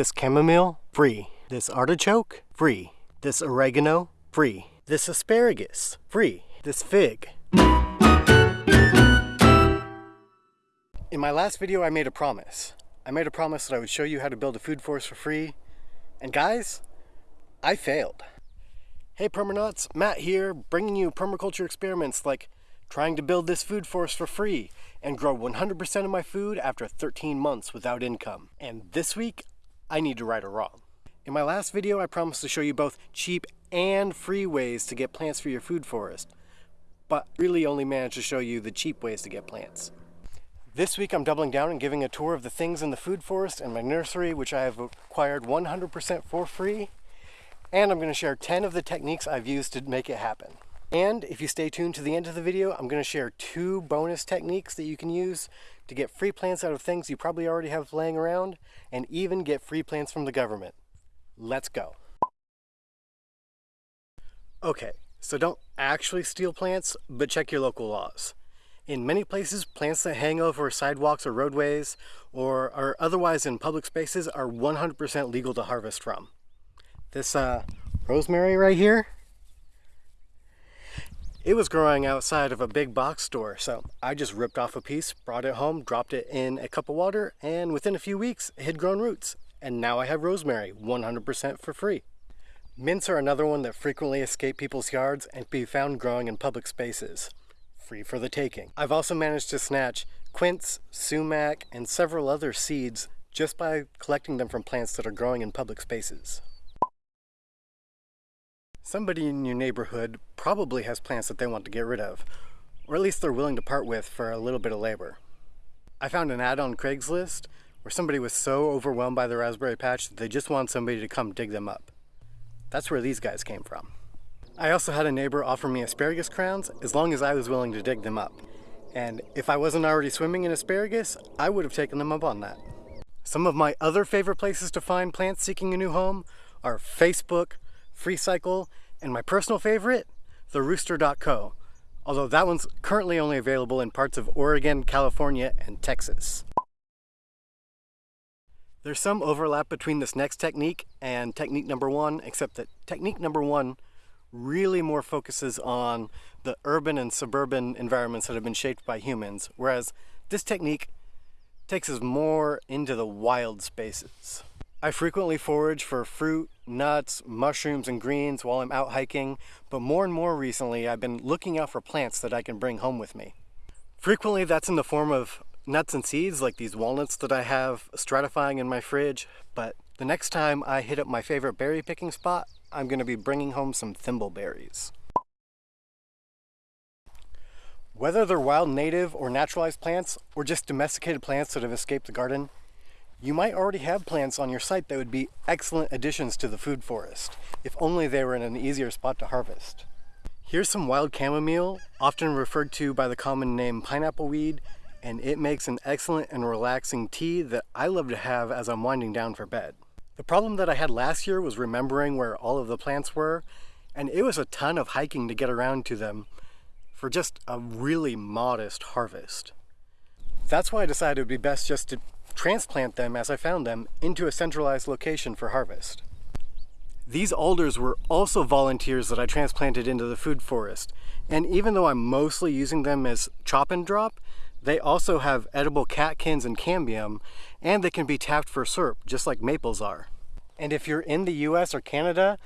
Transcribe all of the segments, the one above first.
This chamomile, free. This artichoke, free. This oregano, free. This asparagus, free. This fig. In my last video, I made a promise. I made a promise that I would show you how to build a food forest for free. And guys, I failed. Hey permanauts, Matt here, bringing you permaculture experiments like trying to build this food forest for free and grow 100% of my food after 13 months without income. And this week, I need to right or wrong. In my last video, I promised to show you both cheap and free ways to get plants for your food forest, but really only managed to show you the cheap ways to get plants. This week I'm doubling down and giving a tour of the things in the food forest and my nursery, which I have acquired 100% for free and I'm going to share 10 of the techniques I've used to make it happen. And if you stay tuned to the end of the video, I'm going to share two bonus techniques that you can use to get free plants out of things you probably already have laying around and even get free plants from the government. Let's go. Okay, so don't actually steal plants, but check your local laws. In many places, plants that hang over sidewalks or roadways or are otherwise in public spaces are 100% legal to harvest from. This uh, rosemary right here, it was growing outside of a big box store, so I just ripped off a piece, brought it home, dropped it in a cup of water, and within a few weeks, it had grown roots. And now I have rosemary, 100% for free. Mints are another one that frequently escape people's yards and be found growing in public spaces. Free for the taking. I've also managed to snatch quince, sumac, and several other seeds just by collecting them from plants that are growing in public spaces. Somebody in your neighborhood probably has plants that they want to get rid of, or at least they're willing to part with for a little bit of labor. I found an ad on Craigslist where somebody was so overwhelmed by the raspberry patch that they just want somebody to come dig them up. That's where these guys came from. I also had a neighbor offer me asparagus crowns as long as I was willing to dig them up. And if I wasn't already swimming in asparagus, I would have taken them up on that. Some of my other favorite places to find plants seeking a new home are Facebook, FreeCycle, and my personal favorite, therooster.co, although that one's currently only available in parts of Oregon, California, and Texas. There's some overlap between this next technique and technique number one, except that technique number one really more focuses on the urban and suburban environments that have been shaped by humans, whereas this technique takes us more into the wild spaces. I frequently forage for fruit, nuts, mushrooms, and greens while I'm out hiking, but more and more recently I've been looking out for plants that I can bring home with me. Frequently that's in the form of nuts and seeds like these walnuts that I have stratifying in my fridge, but the next time I hit up my favorite berry picking spot, I'm going to be bringing home some thimbleberries. Whether they're wild native or naturalized plants, or just domesticated plants that have escaped the garden, you might already have plants on your site that would be excellent additions to the food forest, if only they were in an easier spot to harvest. Here's some wild chamomile, often referred to by the common name pineapple weed, and it makes an excellent and relaxing tea that I love to have as I'm winding down for bed. The problem that I had last year was remembering where all of the plants were, and it was a ton of hiking to get around to them for just a really modest harvest. That's why I decided it would be best just to transplant them as I found them into a centralized location for harvest. These alders were also volunteers that I transplanted into the food forest, and even though I'm mostly using them as chop and drop, they also have edible catkins and cambium, and they can be tapped for syrup, just like maples are. And if you're in the US or Canada,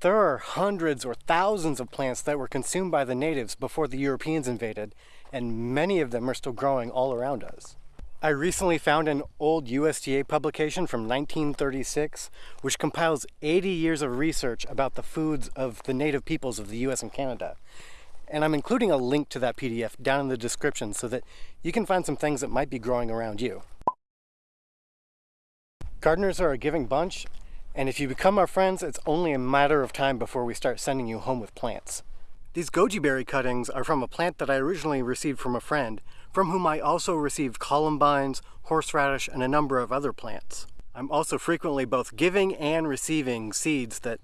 there are hundreds or thousands of plants that were consumed by the natives before the Europeans invaded, and many of them are still growing all around us. I recently found an old USDA publication from 1936 which compiles 80 years of research about the foods of the native peoples of the US and Canada. And I'm including a link to that PDF down in the description so that you can find some things that might be growing around you. Gardeners are a giving bunch, and if you become our friends, it's only a matter of time before we start sending you home with plants. These goji berry cuttings are from a plant that I originally received from a friend, from whom I also received columbines, horseradish, and a number of other plants. I'm also frequently both giving and receiving seeds that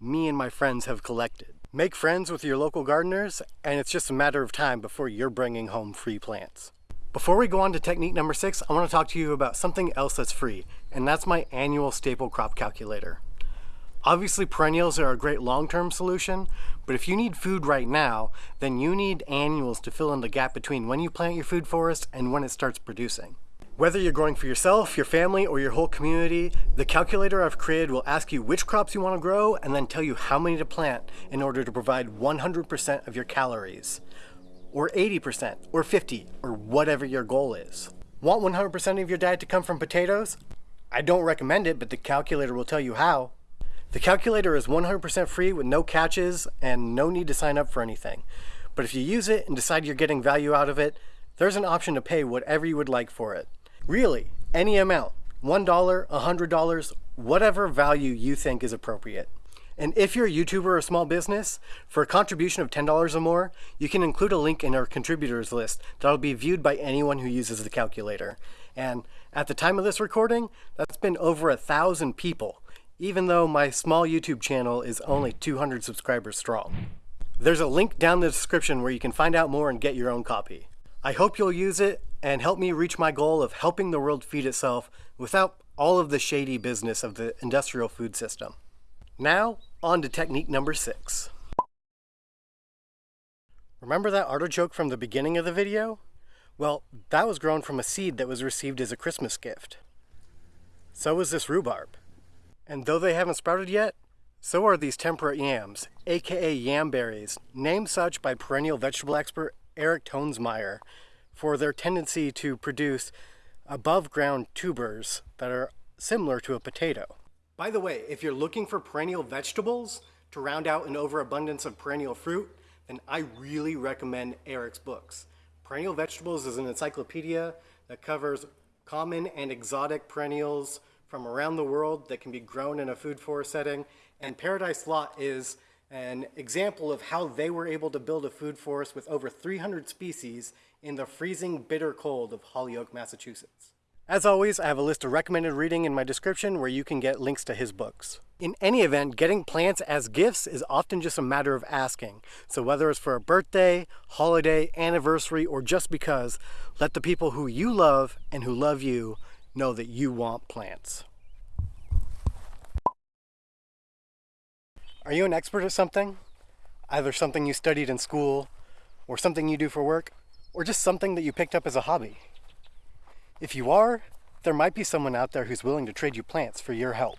me and my friends have collected. Make friends with your local gardeners, and it's just a matter of time before you're bringing home free plants. Before we go on to technique number six, I want to talk to you about something else that's free, and that's my annual staple crop calculator. Obviously perennials are a great long-term solution, but if you need food right now, then you need annuals to fill in the gap between when you plant your food forest and when it starts producing. Whether you're growing for yourself, your family, or your whole community, the calculator I've created will ask you which crops you want to grow and then tell you how many to plant in order to provide 100% of your calories or 80%, or 50, or whatever your goal is. Want 100% of your diet to come from potatoes? I don't recommend it, but the calculator will tell you how. The calculator is 100% free with no catches and no need to sign up for anything. But if you use it and decide you're getting value out of it, there's an option to pay whatever you would like for it. Really, any amount. $1, $100, whatever value you think is appropriate. And if you're a YouTuber or small business, for a contribution of $10 or more, you can include a link in our contributors list that'll be viewed by anyone who uses the calculator. And at the time of this recording, that's been over a thousand people, even though my small YouTube channel is only 200 subscribers strong. There's a link down in the description where you can find out more and get your own copy. I hope you'll use it and help me reach my goal of helping the world feed itself without all of the shady business of the industrial food system. Now, on to technique number six. Remember that artichoke from the beginning of the video? Well, that was grown from a seed that was received as a Christmas gift. So was this rhubarb. And though they haven't sprouted yet, so are these temperate yams, aka yam berries, named such by perennial vegetable expert Eric Toensmeier for their tendency to produce above ground tubers that are similar to a potato. By the way, if you're looking for perennial vegetables to round out an overabundance of perennial fruit, then I really recommend Eric's books. Perennial Vegetables is an encyclopedia that covers common and exotic perennials from around the world that can be grown in a food forest setting. And Paradise Lot is an example of how they were able to build a food forest with over 300 species in the freezing bitter cold of Holyoke, Massachusetts. As always, I have a list of recommended reading in my description where you can get links to his books. In any event, getting plants as gifts is often just a matter of asking. So whether it's for a birthday, holiday, anniversary, or just because, let the people who you love and who love you know that you want plants. Are you an expert at something? Either something you studied in school, or something you do for work, or just something that you picked up as a hobby. If you are, there might be someone out there who's willing to trade you plants for your help.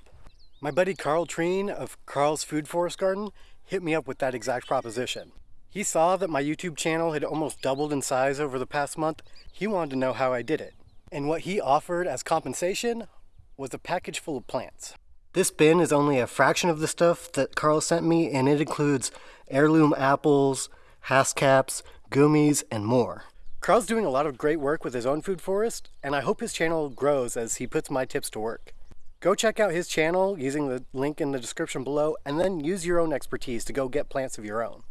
My buddy Carl Treen of Carl's Food Forest Garden hit me up with that exact proposition. He saw that my YouTube channel had almost doubled in size over the past month. He wanted to know how I did it. And what he offered as compensation was a package full of plants. This bin is only a fraction of the stuff that Carl sent me and it includes heirloom apples, haskaps, goumis, and more. Carl's doing a lot of great work with his own food forest, and I hope his channel grows as he puts my tips to work. Go check out his channel using the link in the description below, and then use your own expertise to go get plants of your own.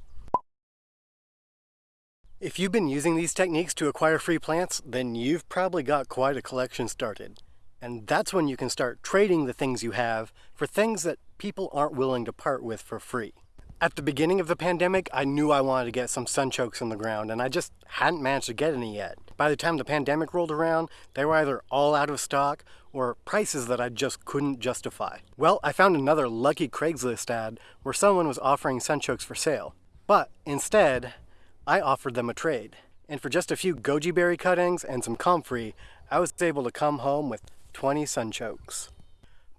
If you've been using these techniques to acquire free plants, then you've probably got quite a collection started. And that's when you can start trading the things you have for things that people aren't willing to part with for free. At the beginning of the pandemic, I knew I wanted to get some sunchokes in the ground, and I just hadn't managed to get any yet. By the time the pandemic rolled around, they were either all out of stock or prices that I just couldn't justify. Well, I found another lucky Craigslist ad where someone was offering sunchokes for sale. But instead, I offered them a trade. And for just a few goji berry cuttings and some comfrey, I was able to come home with 20 sunchokes.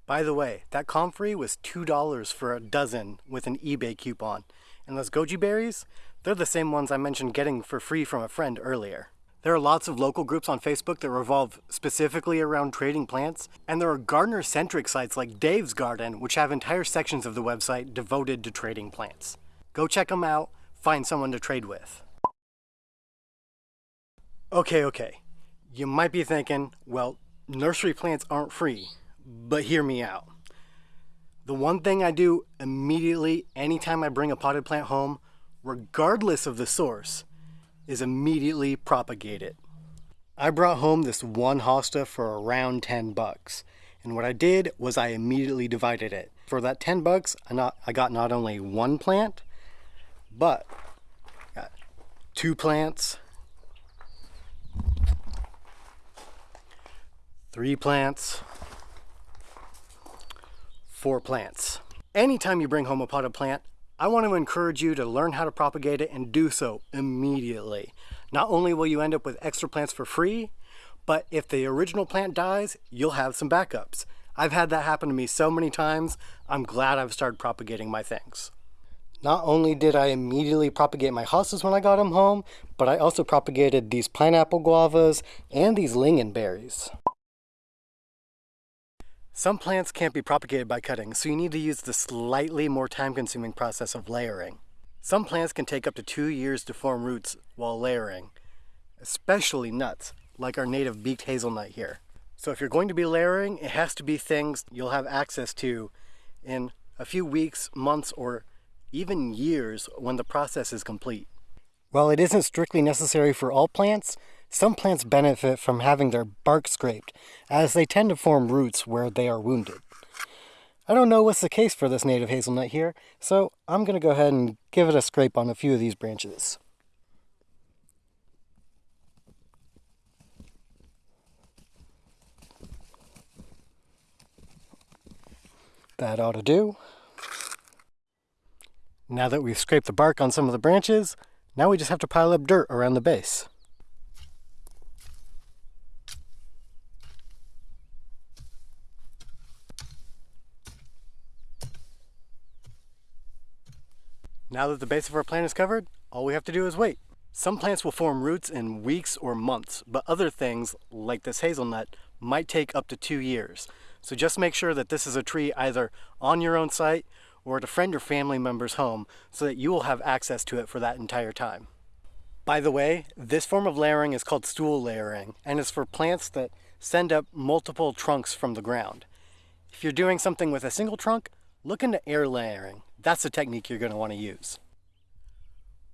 By the way, that comfrey was $2 for a dozen with an eBay coupon. And those goji berries, they're the same ones I mentioned getting for free from a friend earlier. There are lots of local groups on Facebook that revolve specifically around trading plants, and there are gardener-centric sites like Dave's Garden, which have entire sections of the website devoted to trading plants. Go check them out, find someone to trade with. Okay, okay. You might be thinking, well, nursery plants aren't free. But hear me out. The one thing I do immediately anytime I bring a potted plant home, regardless of the source, is immediately propagate it. I brought home this one hosta for around 10 bucks. And what I did was I immediately divided it. For that 10 bucks, I, not, I got not only one plant, but got two plants, three plants, four plants. Anytime you bring home a potted plant, I want to encourage you to learn how to propagate it and do so immediately. Not only will you end up with extra plants for free, but if the original plant dies, you'll have some backups. I've had that happen to me so many times, I'm glad I've started propagating my things. Not only did I immediately propagate my hostas when I got them home, but I also propagated these pineapple guavas and these lingonberries. Some plants can't be propagated by cutting, so you need to use the slightly more time-consuming process of layering. Some plants can take up to two years to form roots while layering, especially nuts, like our native beaked hazelnut here. So if you're going to be layering, it has to be things you'll have access to in a few weeks, months, or even years when the process is complete. While it isn't strictly necessary for all plants, some plants benefit from having their bark scraped, as they tend to form roots where they are wounded. I don't know what's the case for this native hazelnut here, so I'm going to go ahead and give it a scrape on a few of these branches. That ought to do. Now that we've scraped the bark on some of the branches, now we just have to pile up dirt around the base. Now that the base of our plant is covered, all we have to do is wait. Some plants will form roots in weeks or months, but other things, like this hazelnut, might take up to two years. So just make sure that this is a tree either on your own site or at a friend or family member's home so that you will have access to it for that entire time. By the way, this form of layering is called stool layering and is for plants that send up multiple trunks from the ground. If you're doing something with a single trunk, look into air layering. That's the technique you're going to want to use.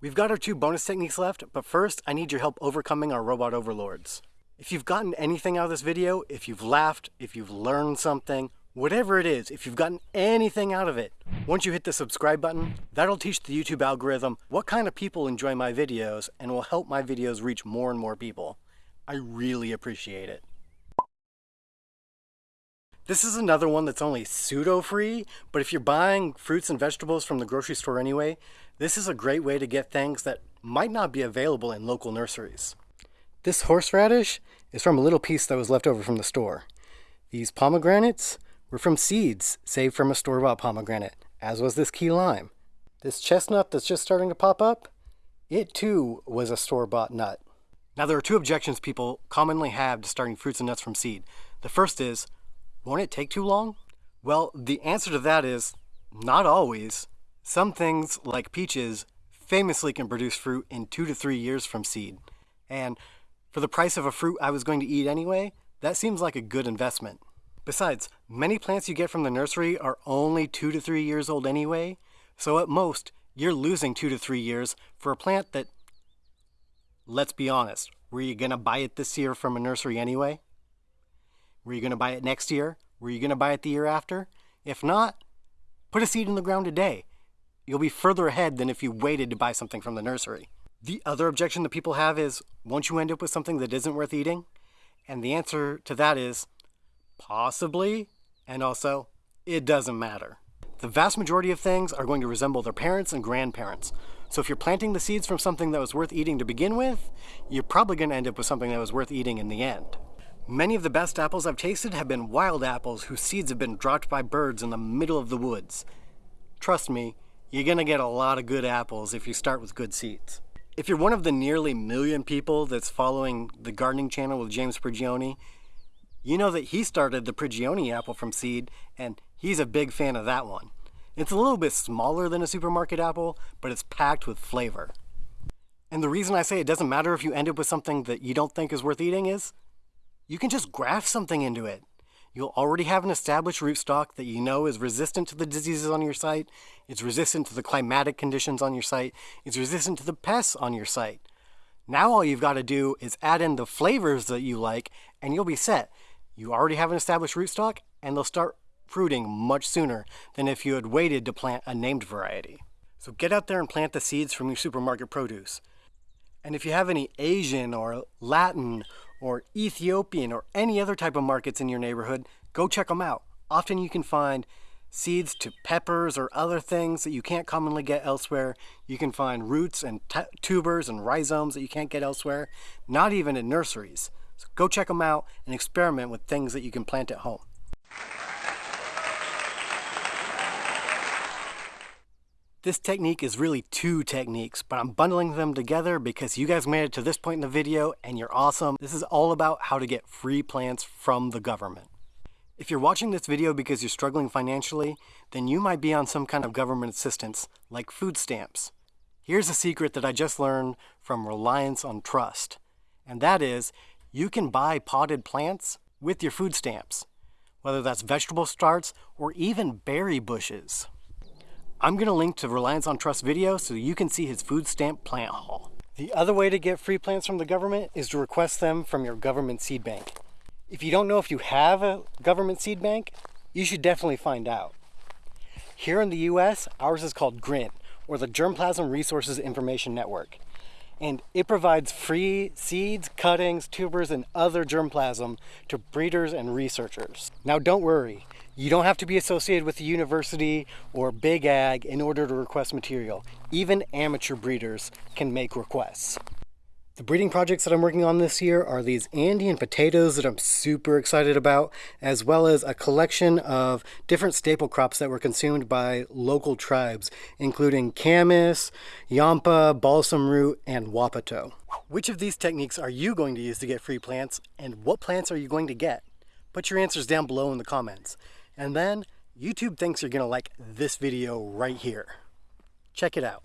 We've got our two bonus techniques left, but first I need your help overcoming our robot overlords. If you've gotten anything out of this video, if you've laughed, if you've learned something, whatever it is, if you've gotten anything out of it, once you hit the subscribe button, that'll teach the YouTube algorithm what kind of people enjoy my videos and will help my videos reach more and more people. I really appreciate it. This is another one that's only pseudo-free, but if you're buying fruits and vegetables from the grocery store anyway, this is a great way to get things that might not be available in local nurseries. This horseradish is from a little piece that was left over from the store. These pomegranates were from seeds saved from a store-bought pomegranate, as was this key lime. This chestnut that's just starting to pop up, it too was a store-bought nut. Now there are two objections people commonly have to starting fruits and nuts from seed. The first is, won't it take too long? Well, the answer to that is not always. Some things, like peaches, famously can produce fruit in two to three years from seed. And for the price of a fruit I was going to eat anyway, that seems like a good investment. Besides, many plants you get from the nursery are only two to three years old anyway, so at most, you're losing two to three years for a plant that, let's be honest, were you to buy it this year from a nursery anyway? Were you to buy it next year? Were you to buy it the year after? If not, put a seed in the ground today. You'll be further ahead than if you waited to buy something from the nursery. The other objection that people have is, won't you end up with something that isn't worth eating? And the answer to that is, possibly, and also, it doesn't matter. The vast majority of things are going to resemble their parents and grandparents. So if you're planting the seeds from something that was worth eating to begin with, you're probably going to end up with something that was worth eating in the end. Many of the best apples I've tasted have been wild apples whose seeds have been dropped by birds in the middle of the woods. Trust me, you're gonna get a lot of good apples if you start with good seeds. If you're one of the nearly million people that's following the gardening channel with James Prigioni, you know that he started the Prigioni apple from seed and he's a big fan of that one. It's a little bit smaller than a supermarket apple, but it's packed with flavor. And the reason I say it doesn't matter if you end up with something that you don't think is worth eating is you can just graft something into it. You'll already have an established rootstock that you know is resistant to the diseases on your site, it's resistant to the climatic conditions on your site, it's resistant to the pests on your site. Now all you've got to do is add in the flavors that you like and you'll be set. You already have an established rootstock and they'll start fruiting much sooner than if you had waited to plant a named variety. So get out there and plant the seeds from your supermarket produce. And if you have any Asian or Latin or Ethiopian or any other type of markets in your neighborhood, go check them out. Often you can find seeds to peppers or other things that you can't commonly get elsewhere. You can find roots and tubers and rhizomes that you can't get elsewhere, not even in nurseries. So go check them out and experiment with things that you can plant at home. This technique is really two techniques, but I'm bundling them together because you guys made it to this point in the video and you're awesome. This is all about how to get free plants from the government. If you're watching this video because you're struggling financially, then you might be on some kind of government assistance, like food stamps. Here's a secret that I just learned from Reliance on Trust, and that is you can buy potted plants with your food stamps, whether that's vegetable starts or even berry bushes. I'm going to link to Reliance on Trust video so you can see his food stamp plant haul. The other way to get free plants from the government is to request them from your government seed bank. If you don't know if you have a government seed bank, you should definitely find out. Here in the US, ours is called GRIN, or the Germplasm Resources Information Network. And it provides free seeds, cuttings, tubers, and other germplasm to breeders and researchers. Now don't worry, you don't have to be associated with a university or big ag in order to request material. Even amateur breeders can make requests. The breeding projects that I'm working on this year are these Andean potatoes that I'm super excited about, as well as a collection of different staple crops that were consumed by local tribes, including camas, yampa, balsam root, and wapato. Which of these techniques are you going to use to get free plants, and what plants are you going to get? Put your answers down below in the comments. And then, YouTube thinks you're going to like this video right here. Check it out.